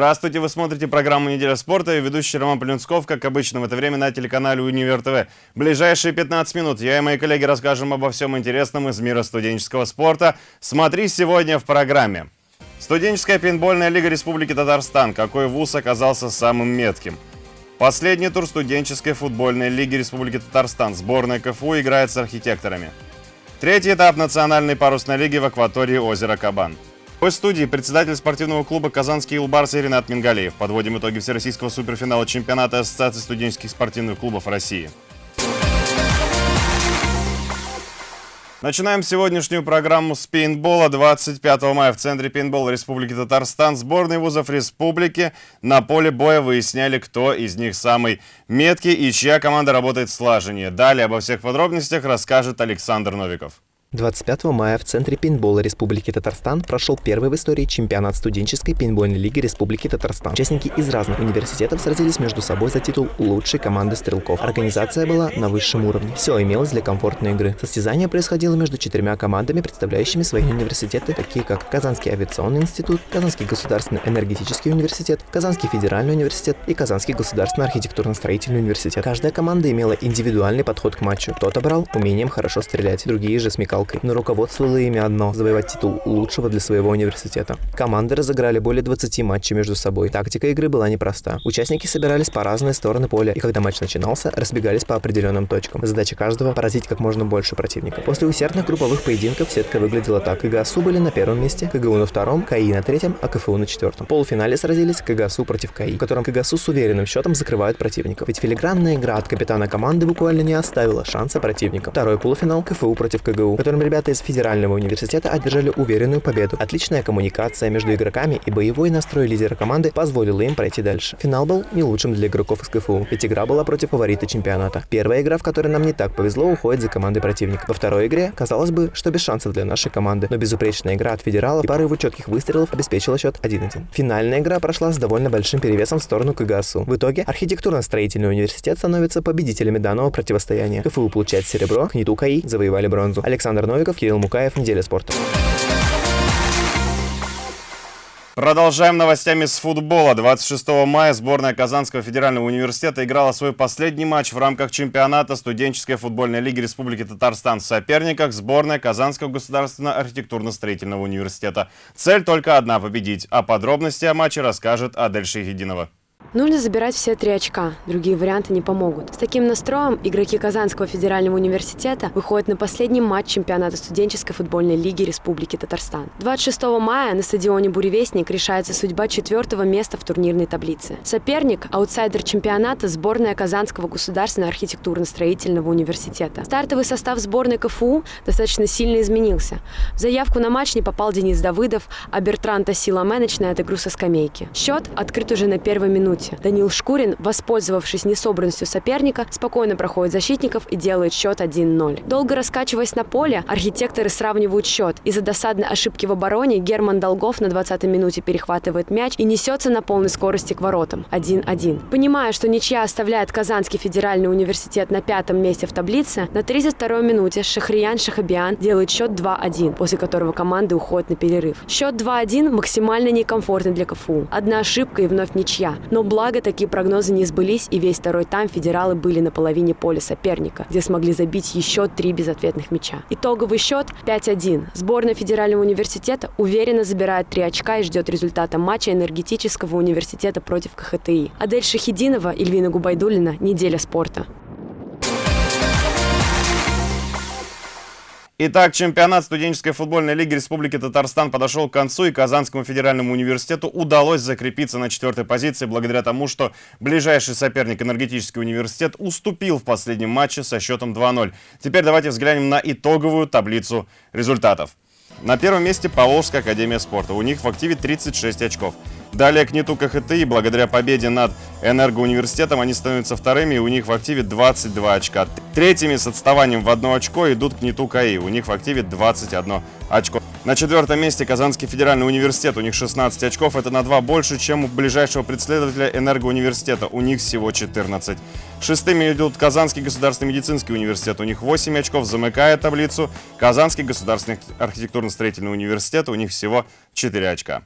Здравствуйте, вы смотрите программу «Неделя спорта» и ведущий Роман Полинсков, как обычно в это время на телеканале «Универ ТВ». ближайшие 15 минут я и мои коллеги расскажем обо всем интересном из мира студенческого спорта. Смотри сегодня в программе. Студенческая пейнтбольная лига Республики Татарстан. Какой вуз оказался самым метким? Последний тур студенческой футбольной лиги Республики Татарстан. Сборная КФУ играет с архитекторами. Третий этап национальной парусной лиги в акватории озера Кабан. В студии председатель спортивного клуба «Казанский Илбарс» Ренат Мингалеев. Подводим итоги Всероссийского суперфинала чемпионата Ассоциации студенческих спортивных клубов России. Начинаем сегодняшнюю программу с пейнтбола. 25 мая в Центре пейнтбола Республики Татарстан сборные вузов республики на поле боя выясняли, кто из них самый меткий и чья команда работает слаженнее. Далее обо всех подробностях расскажет Александр Новиков. 25 мая в Центре пейнтбола Республики Татарстан прошел первый в истории чемпионат студенческой пейнтбольной лиги Республики Татарстан. Участники из разных университетов сразились между собой за титул лучшей команды стрелков. Организация была на высшем уровне. Все имелось для комфортной игры. Состязание происходило между четырьмя командами, представляющими свои университеты, такие как Казанский авиационный институт, Казанский государственный энергетический университет, Казанский федеральный университет и Казанский государственный архитектурно-строительный университет. Каждая команда имела индивидуальный подход к матчу. Кто-то брал умением хорошо стрелять, другие же смекал палкой, но руководствовало ими одно – завоевать титул лучшего для своего университета. Команды разыграли более 20 матчей между собой. Тактика игры была непроста. Участники собирались по разные стороны поля, и когда матч начинался, разбегались по определенным точкам. Задача каждого – поразить как можно больше противников. После усердных групповых поединков сетка выглядела так. КГСУ были на первом месте, КГУ на втором, КАИ на третьем, а КФУ на четвертом. В полуфинале сразились КГСУ против КАИ, в котором КГСУ с уверенным счетом закрывают противников. Ведь филигранная игра от капитана команды буквально не оставила шанса противникам. Второй полуфинал КФУ против КГУ, в котором ребята из федерального университета одержали уверенную победу. Отличная коммуникация между игроками и боевой настрой лидера команды позволила им пройти дальше. Финал был не лучшим для игроков из КФУ, ведь игра была против фаворита чемпионата. Первая игра, в которой нам не так повезло, уходит за командой противника. Во второй игре казалось бы, что без шансов для нашей команды, но безупречная игра от федералов и пары его четких выстрелов обеспечила счет 1-1. Финальная игра прошла с довольно большим перевесом в сторону КГСУ. В итоге архитектурно-строительный университет становится победителями данного противостояния. КФУ получает серебро, КНИТУ КАИ завоевали бронзу. Александр Новиков, Кирилл Мукаев, Неделя спорта. Продолжаем новостями с футбола. 26 мая сборная Казанского федерального университета играла свой последний матч в рамках чемпионата студенческой футбольной лиги Республики Татарстан в соперниках сборная Казанского государственного архитектурно-строительного университета. Цель только одна – победить. А подробности о матче расскажет Адель Шейхединова. Нужно забирать все три очка, другие варианты не помогут. С таким настроем игроки Казанского федерального университета выходят на последний матч чемпионата студенческой футбольной лиги Республики Татарстан. 26 мая на стадионе «Буревестник» решается судьба четвертого места в турнирной таблице. Соперник – аутсайдер чемпионата сборная Казанского государственного архитектурно-строительного университета. Стартовый состав сборной КФУ достаточно сильно изменился. В заявку на матч не попал Денис Давыдов, а Бертран Тасила Мэнеч на со скамейки. Счет открыт уже на первой минуте минуте. Данил Шкурин, воспользовавшись несобранностью соперника, спокойно проходит защитников и делает счет 1-0. Долго раскачиваясь на поле, архитекторы сравнивают счет. Из-за досадной ошибки в обороне Герман Долгов на 20-й минуте перехватывает мяч и несется на полной скорости к воротам. 1-1. Понимая, что ничья оставляет Казанский федеральный университет на пятом месте в таблице, на 32-й минуте Шахриян Шахабиан делает счет 2-1, после которого команды уходят на перерыв. Счет 2-1 максимально некомфортный для КФУ. Одна ошибка и вновь ничья. Но благо такие прогнозы не сбылись, и весь второй тайм федералы были на половине поля соперника, где смогли забить еще три безответных мяча. Итоговый счет 5-1. Сборная федерального университета уверенно забирает три очка и ждет результата матча энергетического университета против КХТИ. Адель Шахидинова, Ильвина Губайдулина. Неделя спорта. Итак, чемпионат студенческой футбольной лиги Республики Татарстан подошел к концу, и Казанскому федеральному университету удалось закрепиться на четвертой позиции благодаря тому, что ближайший соперник энергетический университет уступил в последнем матче со счетом 2-0. Теперь давайте взглянем на итоговую таблицу результатов. На первом месте Поволжская академия спорта. У них в активе 36 очков. Далее к НИТу КХТИ, благодаря победе над Энергоуниверситетом, они становятся вторыми, и у них в активе 22 очка. Третьими с отставанием в одно очко идут к НИТу КАИ, у них в активе 21 очко. На четвертом месте Казанский федеральный университет, у них 16 очков, это на 2 больше, чем у ближайшего преследователя Энергоуниверситета, у них всего 14. Шестыми идут Казанский государственный медицинский университет, у них 8 очков, замыкая таблицу. Казанский государственный архитектурно-строительный университет, у них всего 4 очка.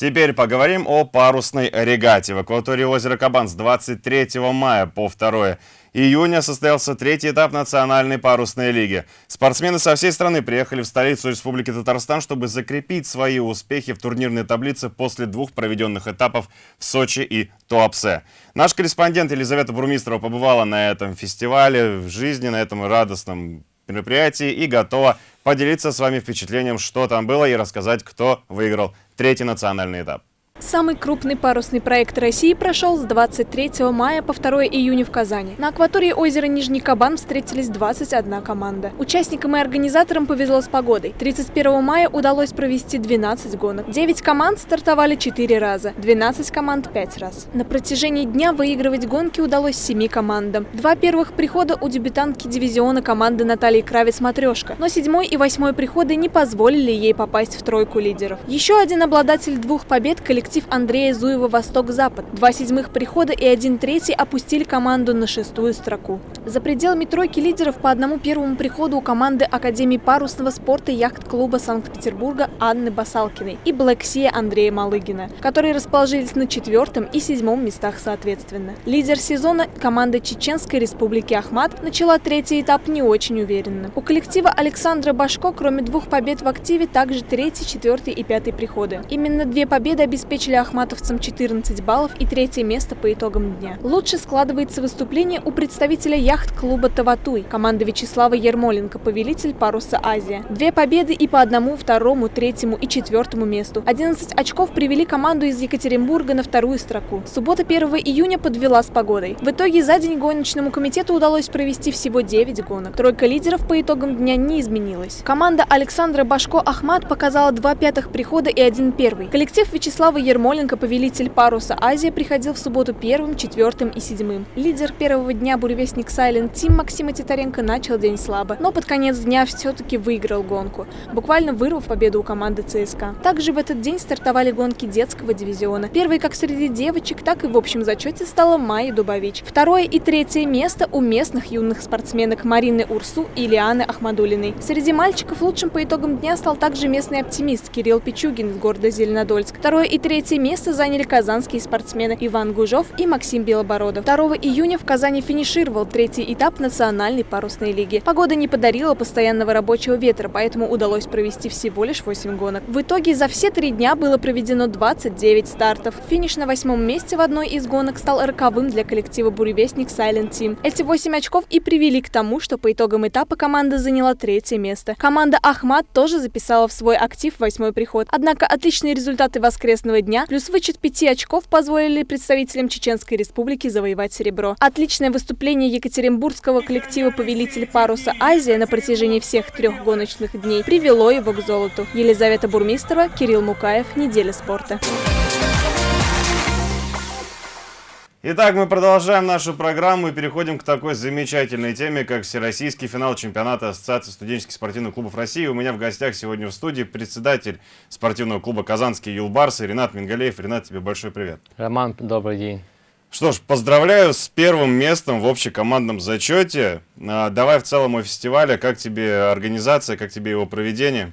Теперь поговорим о парусной регате. В акватории озера Кабан с 23 мая по 2 июня состоялся третий этап национальной парусной лиги. Спортсмены со всей страны приехали в столицу Республики Татарстан, чтобы закрепить свои успехи в турнирной таблице после двух проведенных этапов в Сочи и Туапсе. Наш корреспондент Елизавета Бурмистрова побывала на этом фестивале, в жизни, на этом радостном мероприятии и готова поделиться с вами впечатлением, что там было и рассказать, кто выиграл третий национальный этап. Самый крупный парусный проект России прошел с 23 мая по 2 июня в Казани. На акватории озера Нижний Кабан встретились 21 команда. Участникам и организаторам повезло с погодой. 31 мая удалось провести 12 гонок. 9 команд стартовали 4 раза, 12 команд 5 раз. На протяжении дня выигрывать гонки удалось 7 командам. Два первых прихода у дебютантки дивизиона команды Натальи Кравец-Матрешка, но седьмой и восьмой приходы не позволили ей попасть в тройку лидеров. Еще один обладатель двух побед коллектив коллектив Андрея Зуева «Восток-Запад». Два седьмых прихода и один третий опустили команду на шестую строку. За пределами тройки лидеров по одному первому приходу у команды Академии парусного спорта яхт-клуба Санкт-Петербурга Анны Басалкиной и Блэксия Андрея Малыгина, которые расположились на четвертом и седьмом местах соответственно. Лидер сезона команда Чеченской республики Ахмат начала третий этап не очень уверенно. У коллектива Александра Башко, кроме двух побед в активе, также третий, четвертый и пятый приходы. Именно две победы обеспечили обеспечили ахматовцам 14 баллов и третье место по итогам дня. Лучше складывается выступление у представителя яхт-клуба «Таватуй», команды Вячеслава Ермоленко, повелитель паруса «Азия». Две победы и по одному, второму, третьему и четвертому месту. 11 очков привели команду из Екатеринбурга на вторую строку. Суббота 1 июня подвела с погодой. В итоге за день гоночному комитету удалось провести всего 9 гонок. Тройка лидеров по итогам дня не изменилась. Команда Александра Башко-Ахмат показала два пятых прихода и один первый. Коллектив Вячеслава Ермоленко, повелитель паруса Азия, приходил в субботу первым, четвертым и седьмым. Лидер первого дня буревестник Silent Team Максима Титаренко начал день слабо, но под конец дня все-таки выиграл гонку, буквально вырвав победу у команды ЦСКА. Также в этот день стартовали гонки детского дивизиона. Первой как среди девочек, так и в общем зачете стала Майя Дубович. Второе и третье место у местных юных спортсменок Марины Урсу и Лианы Ахмадулиной. Среди мальчиков лучшим по итогам дня стал также местный оптимист Кирилл Пичугин из города Зеленодольск. Второе и третье Третье место заняли казанские спортсмены Иван Гужов и Максим Белобородов. 2 июня в Казани финишировал третий этап национальной парусной лиги. Погода не подарила постоянного рабочего ветра, поэтому удалось провести всего лишь 8 гонок. В итоге за все три дня было проведено 29 стартов. Финиш на восьмом месте в одной из гонок стал роковым для коллектива «Буревестник Silent Team». Эти 8 очков и привели к тому, что по итогам этапа команда заняла третье место. Команда «Ахмат» тоже записала в свой актив восьмой приход. Однако отличные результаты воскресного дня плюс вычет пяти очков позволили представителям Чеченской Республики завоевать серебро. Отличное выступление екатеринбургского коллектива «Повелитель паруса Азия» на протяжении всех трех гоночных дней привело его к золоту. Елизавета Бурмистрова, Кирилл Мукаев, «Неделя спорта». Итак, мы продолжаем нашу программу и переходим к такой замечательной теме, как Всероссийский финал чемпионата Ассоциации студенческих спортивных клубов России. У меня в гостях сегодня в студии председатель спортивного клуба «Казанский Юлбарс» Ренат Мингалеев. Ренат, тебе большой привет. Роман, добрый день. Что ж, поздравляю с первым местом в общекомандном зачете. А, давай в целом о фестивале. Как тебе организация, как тебе его проведение?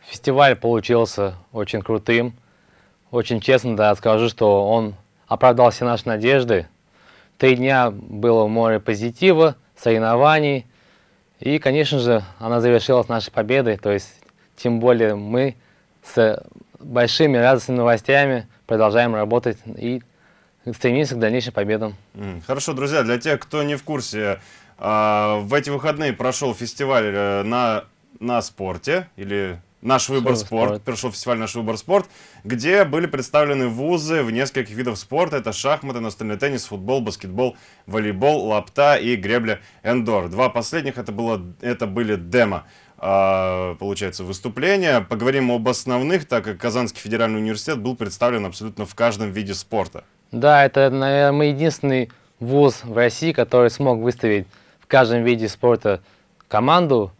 Фестиваль получился очень крутым. Очень честно, да, скажу, что он оправдал все наши надежды. Три дня было море позитива, соревнований. И, конечно же, она завершилась нашей победой. То есть, тем более мы с большими радостными новостями продолжаем работать и стремимся к дальнейшим победам. Хорошо, друзья, для тех, кто не в курсе, а, в эти выходные прошел фестиваль э, на, на спорте или Наш выбор спорт. спорт. Прошел фестиваль Наш выбор спорт, где были представлены вузы в нескольких видах спорта. Это шахматы, настольный теннис, футбол, баскетбол, волейбол, лапта и гребля эндор. Два последних это, было, это были демо а, получается, выступления. Поговорим об основных, так как Казанский федеральный университет был представлен абсолютно в каждом виде спорта. Да, это, наверное, мы единственный вуз в России, который смог выставить в каждом виде спорта команду,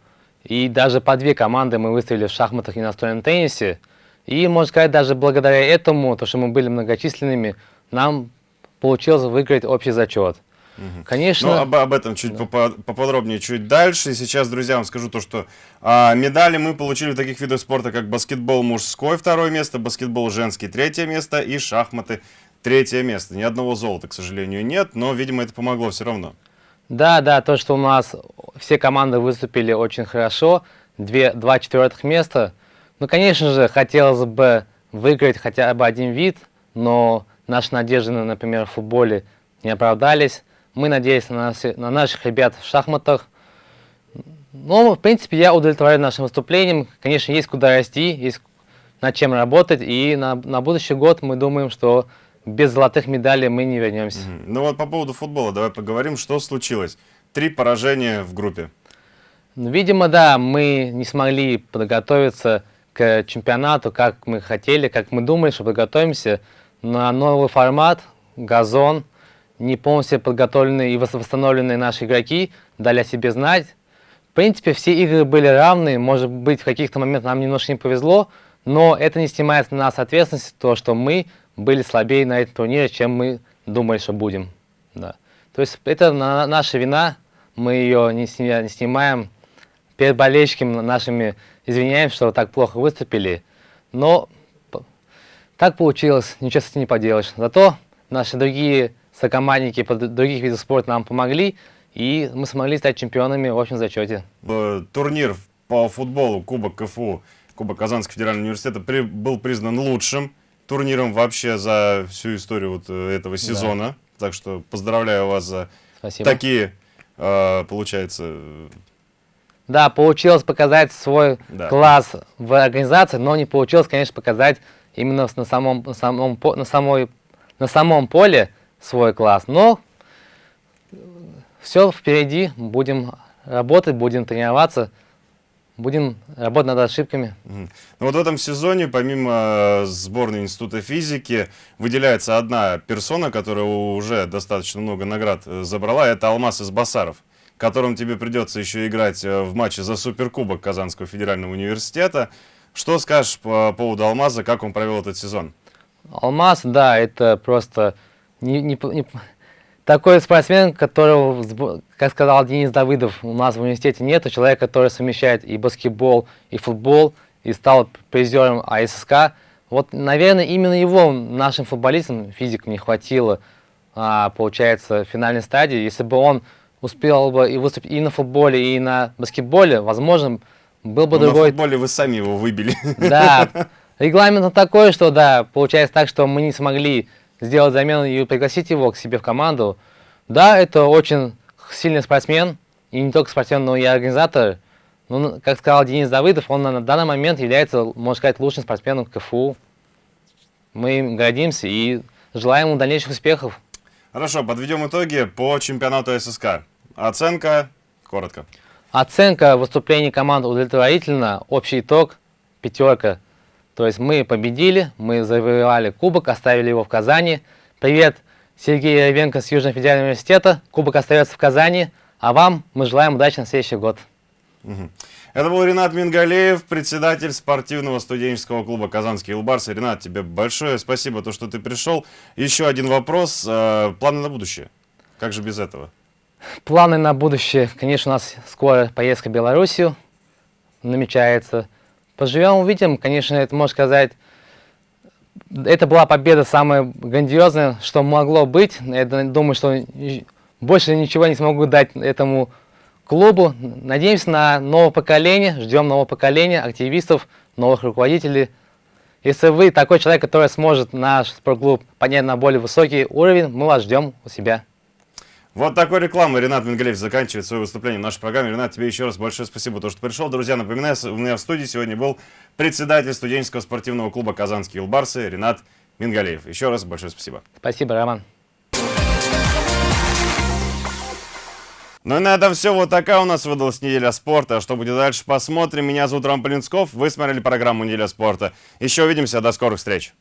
и даже по две команды мы выставили в шахматах и настольном теннисе. И, можно сказать, даже благодаря этому, то, что мы были многочисленными, нам получилось выиграть общий зачет. Конечно. Ну, об, об этом чуть да. поподробнее чуть дальше. И сейчас, друзья, вам скажу то, что а, медали мы получили в таких видах спорта, как баскетбол мужской второе место, баскетбол женский третье место и шахматы третье место. Ни одного золота, к сожалению, нет, но, видимо, это помогло все равно. Да, да, то, что у нас все команды выступили очень хорошо, две, два четвертых места. Ну, конечно же, хотелось бы выиграть хотя бы один вид, но наши надежды, например, в футболе не оправдались. Мы надеемся на, нас, на наших ребят в шахматах. Ну, в принципе, я удовлетворен нашим выступлением. Конечно, есть куда расти, есть над чем работать. И на, на будущий год мы думаем, что без золотых медалей мы не вернемся. Mm Ну вот по поводу футбола давай поговорим, что случилось. Три поражения в группе. Ну, видимо, да, мы не смогли подготовиться к чемпионату, как мы хотели, как мы думали, что подготовимся на новый формат, газон, не полностью подготовленные и восстановленные наши игроки дали о себе знать. В принципе, все игры были равны, может быть, в каких-то моментах нам немножко не повезло, но это не снимает с нас ответственность, то, что мы были слабее на этом турнире, чем мы думали, что будем. Да. То есть это наша вина, мы ее не, не снимаем. Перед болельщиками нашими извиняем, что так плохо выступили. Но так получилось, ничего с этим не поделаешь. Зато наши другие сокомандники по других видов спорта нам помогли, и мы смогли стать чемпионами в общем зачете. Турнир по футболу Кубок КФУ, Кубок Казанского федерального университета при, был признан лучшим турниром вообще за всю историю вот э, этого сезона. Да. Так что поздравляю вас за Спасибо. такие, э, получается... Да, получилось показать свой да. класс в организации, но не получилось, конечно, показать именно на самом, на самом, на самой, на самом поле свой класс. Но все впереди, будем работать, будем тренироваться будем работать над ошибками. Ну, вот в этом сезоне, помимо э, сборной Института физики, выделяется одна персона, которая уже достаточно много наград э, забрала, это Алмаз из Басаров, которым тебе придется еще играть э, в матче за Суперкубок Казанского федерального университета. Что скажешь по поводу Алмаза, как он провел этот сезон? Алмаз, да, это просто не, не, не, такой спортсмен, которого, как сказал Денис Давыдов, у нас в университете нет, человек, который совмещает и баскетбол, и футбол, и стал призером АССК. Вот, наверное, именно его нашим футболистам, физикам, не хватило, а, получается, в финальной стадии. Если бы он успел бы и выступить и на футболе, и на баскетболе, возможно, был бы Но другой... на футболе вы сами его выбили. Да, регламент такой, что, да, получается так, что мы не смогли сделать замену и пригласить его к себе в команду. Да, это очень сильный спортсмен, и не только спортсмен, но и организатор. Ну, как сказал Денис Давыдов, он на данный момент является, можно сказать, лучшим спортсменом КФУ. Мы им гордимся и желаем ему дальнейших успехов. Хорошо, подведем итоги по чемпионату ССК. Оценка, коротко. Оценка выступлений команд удовлетворительна. Общий итог – пятерка. То есть мы победили, мы завоевали кубок, оставили его в Казани. Привет, Сергей Яровенко с Южного федерального университета. Кубок остается в Казани. А вам мы желаем удачи на следующий год. Это был Ренат Мингалеев, председатель спортивного студенческого клуба «Казанский Илбарс». Ренат, тебе большое спасибо, то, что ты пришел. Еще один вопрос. Э, планы на будущее? Как же без этого? Планы на будущее. Конечно, у нас скоро поездка в Белоруссию намечается. Поживем, увидим. Конечно, это можно сказать, это была победа самая грандиозная, что могло быть. Я думаю, что больше ничего не смогу дать этому клубу. Надеемся на новое поколение, ждем нового поколения, активистов, новых руководителей. Если вы такой человек, который сможет наш спортклуб поднять на более высокий уровень, мы вас ждем у себя. Вот такой рекламой Ренат Менгалеев заканчивает свое выступление в нашей программе. Ренат, тебе еще раз большое спасибо, то, что пришел. Друзья, напоминаю, у меня в студии сегодня был председатель студенческого спортивного клуба «Казанские Илбарсы» Ренат Мингалеев. Еще раз большое спасибо. Спасибо, Роман. Ну и на этом все. Вот такая у нас выдалась неделя спорта. Что будет дальше, посмотрим. Меня зовут Роман Полинсков. Вы смотрели программу «Неделя спорта». Еще увидимся. До скорых встреч.